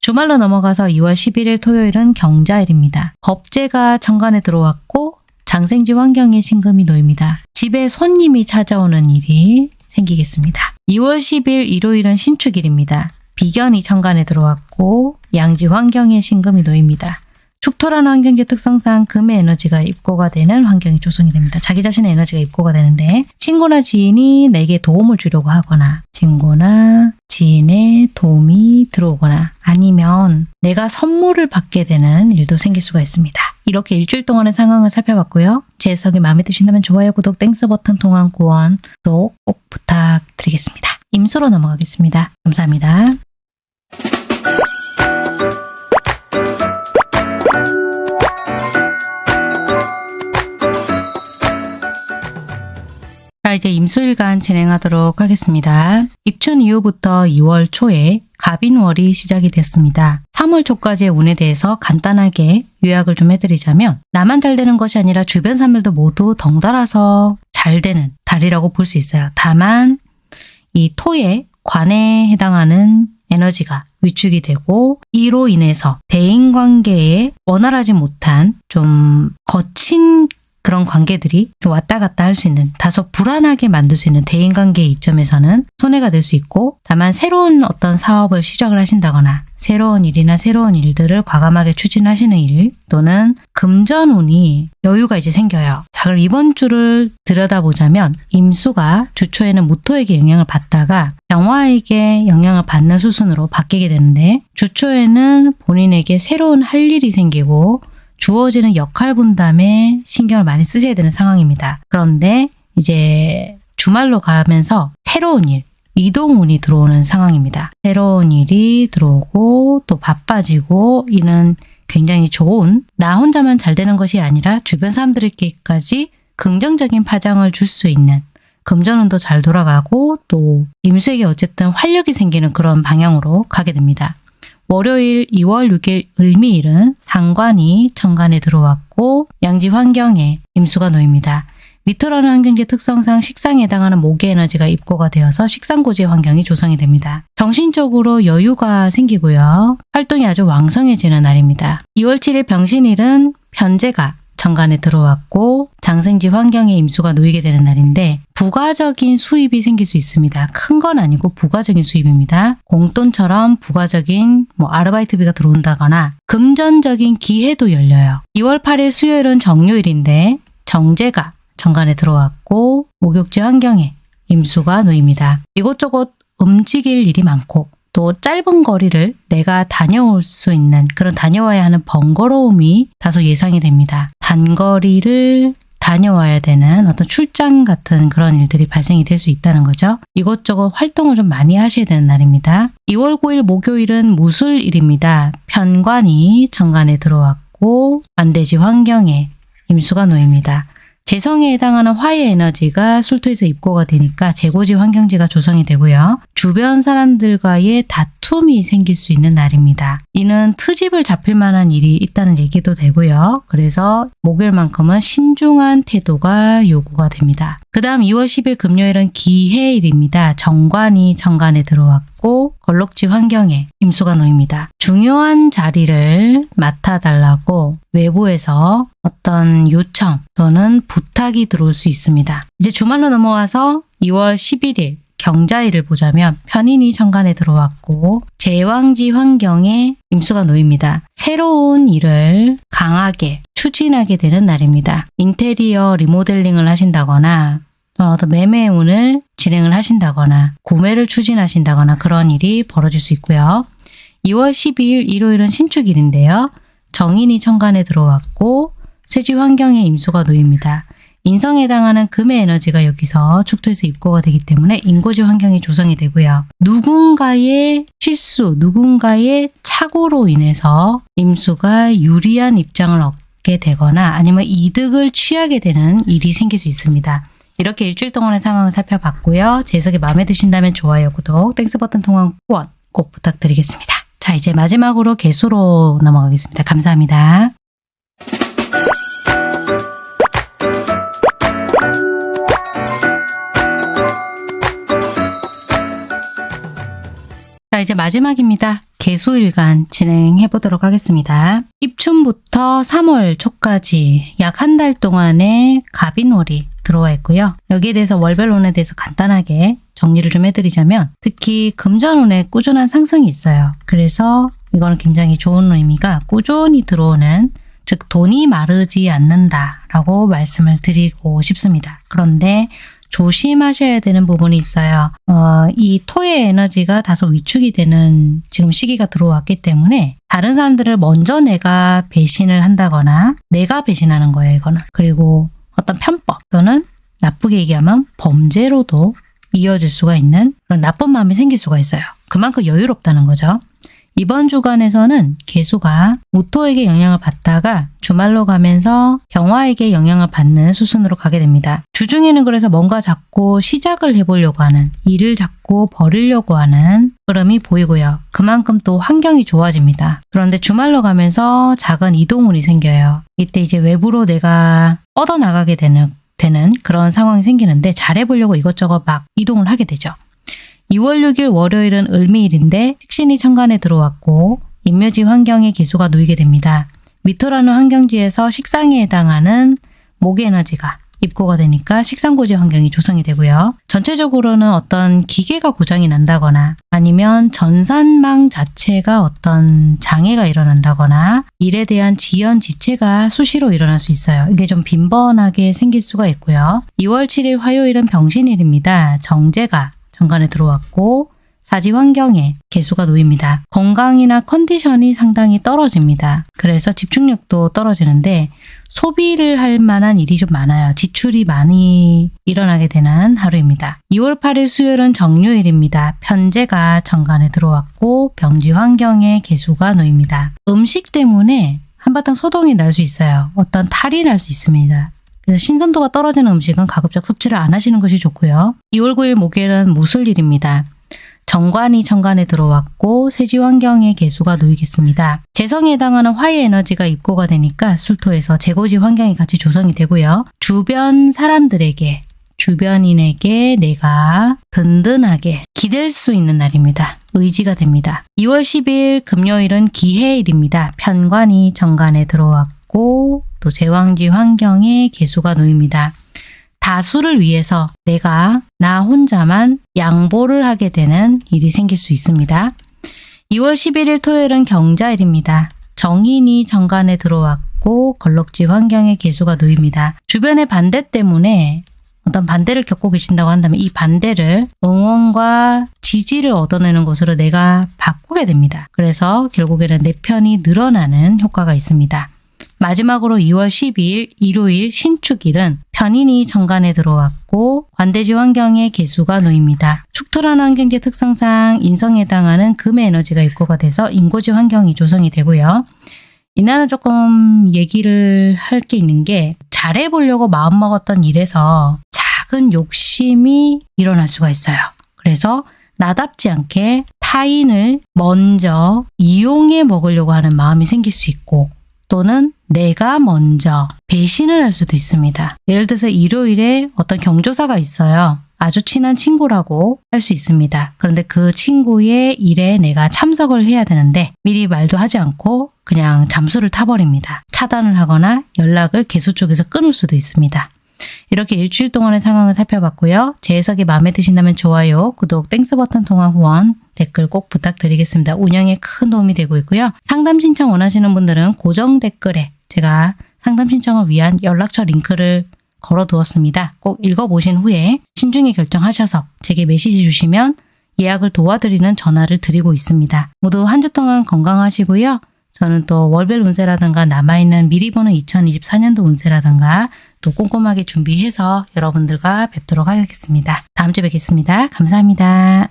S1: 주말로 넘어가서 2월 11일 토요일은 경자일입니다. 겁재가 정관에 들어왔고 장생지 환경에 신금이 놓입니다. 집에 손님이 찾아오는 일이 생기겠습니다. 2월 10일 일요일은 신축일입니다. 비견이 천간에 들어왔고 양지 환경에 신금이 놓입니다. 축토라는 환경지 특성상 금의 에너지가 입고가 되는 환경이 조성이 됩니다. 자기 자신의 에너지가 입고가 되는데 친구나 지인이 내게 도움을 주려고 하거나 친구나 지인의 도움이 들어오거나 아니면 내가 선물을 받게 되는 일도 생길 수가 있습니다. 이렇게 일주일 동안의 상황을 살펴봤고요. 제 해석이 마음에 드신다면 좋아요, 구독, Thanks 버튼 통한 후원 또 꼭 부탁드리겠습니다. 임수로 넘어가겠습니다. 감사합니다. 자, 이제 임수일간 진행하도록 하겠습니다. 입춘 이후부터 2월 초에 갑인월이 시작이 됐습니다. 3월 초까지의 운에 대해서 간단하게 요약을 좀 해드리자면 나만 잘 되는 것이 아니라 주변 사람들도 모두 덩달아서 잘 되는 달이라고 볼 수 있어요. 다만 이 토의 관에 해당하는 에너지가 위축이 되고 이로 인해서 대인관계에 원활하지 못한 좀 거친 그런 관계들이 좀 왔다 갔다 할 수 있는 다소 불안하게 만들 수 있는 대인관계의 이점에서는 손해가 될 수 있고 다만 새로운 어떤 사업을 시작을 하신다거나 새로운 일이나 새로운 일들을 과감하게 추진하시는 일 또는 금전운이 여유가 이제 생겨요. 자 그럼 이번 주를 들여다보자면 임수가 주초에는 무토에게 영향을 받다가 병화에게 영향을 받는 수순으로 바뀌게 되는데 주초에는 본인에게 새로운 할 일이 생기고 주어지는 역할 분담에 신경을 많이 쓰셔야 되는 상황입니다. 그런데 이제 주말로 가면서 새로운 일, 이동운이 들어오는 상황입니다. 새로운 일이 들어오고 또 바빠지고 이는 굉장히 좋은 나 혼자만 잘 되는 것이 아니라 주변 사람들에게까지 긍정적인 파장을 줄 수 있는 금전운도 잘 돌아가고 또 임수에게 어쨌든 활력이 생기는 그런 방향으로 가게 됩니다. 월요일 2월 6일 을미일은 상관이 천간에 들어왔고 양지 환경에 임수가 놓입니다. 위토라는 환경지 특성상 식상에 해당하는 목의 에너지가 입고가 되어서 식상고지의 환경이 조성이 됩니다. 정신적으로 여유가 생기고요. 활동이 아주 왕성해지는 날입니다. 2월 7일 병신일은 편제가 정관에 들어왔고 장생지 환경에 임수가 놓이게 되는 날인데 부가적인 수입이 생길 수 있습니다. 큰 건 아니고 부가적인 수입입니다. 공돈처럼 부가적인 뭐 아르바이트비가 들어온다거나 금전적인 기회도 열려요. 2월 8일 수요일은 정요일인데 정제가 정관에 들어왔고 목욕지 환경에 임수가 놓입니다. 이곳저곳 움직일 일이 많고 또 짧은 거리를 내가 다녀올 수 있는 그런 다녀와야 하는 번거로움이 다소 예상이 됩니다. 단거리를 다녀와야 되는 어떤 출장 같은 그런 일들이 발생이 될 수 있다는 거죠. 이것저것 활동을 좀 많이 하셔야 되는 날입니다. 2월 9일 목요일은 무술일입니다. 편관이 정관에 들어왔고 반대지 환경에 임수가 놓입니다. 재성에 해당하는 화의 에너지가 술토에서 입고가 되니까 재고지 환경지가 조성이 되고요. 주변 사람들과의 다툼이 생길 수 있는 날입니다. 이는 트집을 잡힐 만한 일이 있다는 얘기도 되고요. 그래서 목요일만큼은 신중한 태도가 요구가 됩니다. 그 다음 2월 10일 금요일은 기해일입니다. 정관이 정관에 들어왔고 걸럭지 환경에 임수가 놓입니다. 중요한 자리를 맡아달라고 외부에서 어떤 요청 또는 부탁이 들어올 수 있습니다. 이제 주말로 넘어와서 2월 11일 경자일을 보자면 편인이 천간에 들어왔고 제왕지 환경에 임수가 놓입니다. 새로운 일을 강하게 추진하게 되는 날입니다. 인테리어 리모델링을 하신다거나 어떤 매매운을 진행을 하신다거나 구매를 추진하신다거나 그런 일이 벌어질 수 있고요. 2월 12일 일요일은 신축일인데요. 정인이 천간에 들어왔고 쇠지 환경에 임수가 놓입니다. 인성에 해당하는 금의 에너지가 여기서 축토에서 입고가 되기 때문에 인고지 환경이 조성이 되고요. 누군가의 실수, 누군가의 착오로 인해서 임수가 유리한 입장을 얻게 되거나 아니면 이득을 취하게 되는 일이 생길 수 있습니다. 이렇게 일주일 동안의 상황을 살펴봤고요. 제 해석이 마음에 드신다면 좋아요, 구독, Thanks 버튼 통한 후원 꼭 부탁드리겠습니다. 자, 이제 마지막으로 계수로 넘어가겠습니다. 감사합니다. 자, 이제 마지막입니다. 계수일간 진행해 보도록 하겠습니다. 입춘부터 3월 초까지 약 한 달 동안의 갑인월이 들어와 있고요. 여기에 대해서 월별운에 대해서 간단하게 정리를 좀 해드리자면 특히 금전운에 꾸준한 상승이 있어요. 그래서 이거는 굉장히 좋은 의미가 꾸준히 들어오는 즉 돈이 마르지 않는다라고 말씀을 드리고 싶습니다. 그런데 조심하셔야 되는 부분이 있어요. 어, 이 토의 에너지가 다소 위축이 되는 지금 시기가 들어왔기 때문에 다른 사람들을 먼저 내가 배신을 한다거나 내가 배신하는 거예요, 이거는. 그리고 어떤 편법 또는 나쁘게 얘기하면 범죄로도 이어질 수가 있는 그런 나쁜 마음이 생길 수가 있어요. 그만큼 여유롭다는 거죠. 이번 주간에서는 개수가 무토에게 영향을 받다가 주말로 가면서 병화에게 영향을 받는 수순으로 가게 됩니다. 주중에는 그래서 뭔가 자꾸 시작을 해보려고 하는 일을 자꾸 버리려고 하는 흐름이 보이고요. 그만큼 또 환경이 좋아집니다. 그런데 주말로 가면서 작은 이동운이 생겨요. 이때 이제 외부로 내가 뻗어나가게 되는 되는 그런 상황이 생기는데 잘해보려고 이것저것 막 이동을 하게 되죠. 2월 6일 월요일은 을미일인데 식신이 천간에 들어왔고 인묘지 환경에 개수가 놓이게 됩니다. 미토라는 환경지에서 식상에 해당하는 목의 에너지가 입고가 되니까 식상고지 환경이 조성이 되고요. 전체적으로는 어떤 기계가 고장이 난다거나 아니면 전산망 자체가 어떤 장애가 일어난다거나 일에 대한 지연 지체가 수시로 일어날 수 있어요. 이게 좀 빈번하게 생길 수가 있고요. 2월 7일 화요일은 병신일입니다. 정제가 정관에 들어왔고 사지 환경에 개수가 놓입니다. 건강이나 컨디션이 상당히 떨어집니다. 그래서 집중력도 떨어지는데 소비를 할 만한 일이 좀 많아요. 지출이 많이 일어나게 되는 하루입니다. 2월 8일 수요일은 정요일입니다. 편제가 정관에 들어왔고 병지 환경에 개수가 놓입니다. 음식 때문에 한바탕 소동이 날 수 있어요. 어떤 탈이 날 수 있습니다. 그래서 신선도가 떨어지는 음식은 가급적 섭취를 안 하시는 것이 좋고요. 2월 9일 목요일은 무술일입니다. 정관이 정관에 들어왔고 세지 환경에 개수가 놓이겠습니다. 재성에 해당하는 화의 에너지가 입고가 되니까 술토에서 재고지 환경이 같이 조성이 되고요. 주변 사람들에게 주변인에게 내가 든든하게 기댈 수 있는 날입니다. 의지가 됩니다. 2월 10일 금요일은 기해일입니다. 편관이 정관에 들어왔고 또 제왕지 환경에 개수가 놓입니다. 다수를 위해서 내가 나 혼자만 양보를 하게 되는 일이 생길 수 있습니다. 2월 11일 토요일은 경자일입니다. 정인이 정관에 들어왔고 걸럭지 환경에 개수가 놓입니다. 주변의 반대 때문에 어떤 반대를 겪고 계신다고 한다면 이 반대를 응원과 지지를 얻어내는 것으로 내가 바꾸게 됩니다. 그래서 결국에는 내 편이 늘어나는 효과가 있습니다. 마지막으로 2월 12일 일요일 신축일은 편인이 정관에 들어왔고 관대지 환경에 개수가 놓입니다. 축토라는 환경지 특성상 인성에 해당하는 금의 에너지가 입고가 돼서 인고지 환경이 조성이 되고요. 이날은 조금 얘기를 할 게 있는 게 잘해보려고 마음먹었던 일에서 작은 욕심이 일어날 수가 있어요. 그래서 나답지 않게 타인을 먼저 이용해 먹으려고 하는 마음이 생길 수 있고 또는 내가 먼저 배신을 할 수도 있습니다. 예를 들어서 일요일에 어떤 경조사가 있어요. 아주 친한 친구라고 할 수 있습니다. 그런데 그 친구의 일에 내가 참석을 해야 되는데 미리 말도 하지 않고 그냥 잠수를 타버립니다. 차단을 하거나 연락을 계수 쪽에서 끊을 수도 있습니다. 이렇게 일주일 동안의 상황을 살펴봤고요. 제 해석이 마음에 드신다면 좋아요, 구독, Thanks 버튼 통한 후원, 댓글 꼭 부탁드리겠습니다. 운영에 큰 도움이 되고 있고요. 상담 신청 원하시는 분들은 고정 댓글에 제가 상담 신청을 위한 연락처 링크를 걸어두었습니다. 꼭 읽어보신 후에 신중히 결정하셔서 제게 메시지 주시면 예약을 도와드리는 전화를 드리고 있습니다. 모두 한 주 동안 건강하시고요. 저는 또 월별 운세라든가 남아있는 미리 보는 2024년도 운세라든가 또 꼼꼼하게 준비해서 여러분들과 뵙도록 하겠습니다. 다음 주에 뵙겠습니다. 감사합니다.